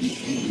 Mm-hmm.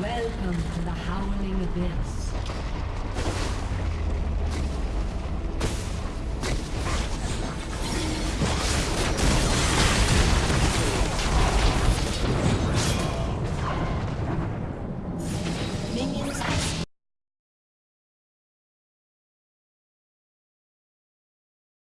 Welcome to the Howling Abyss.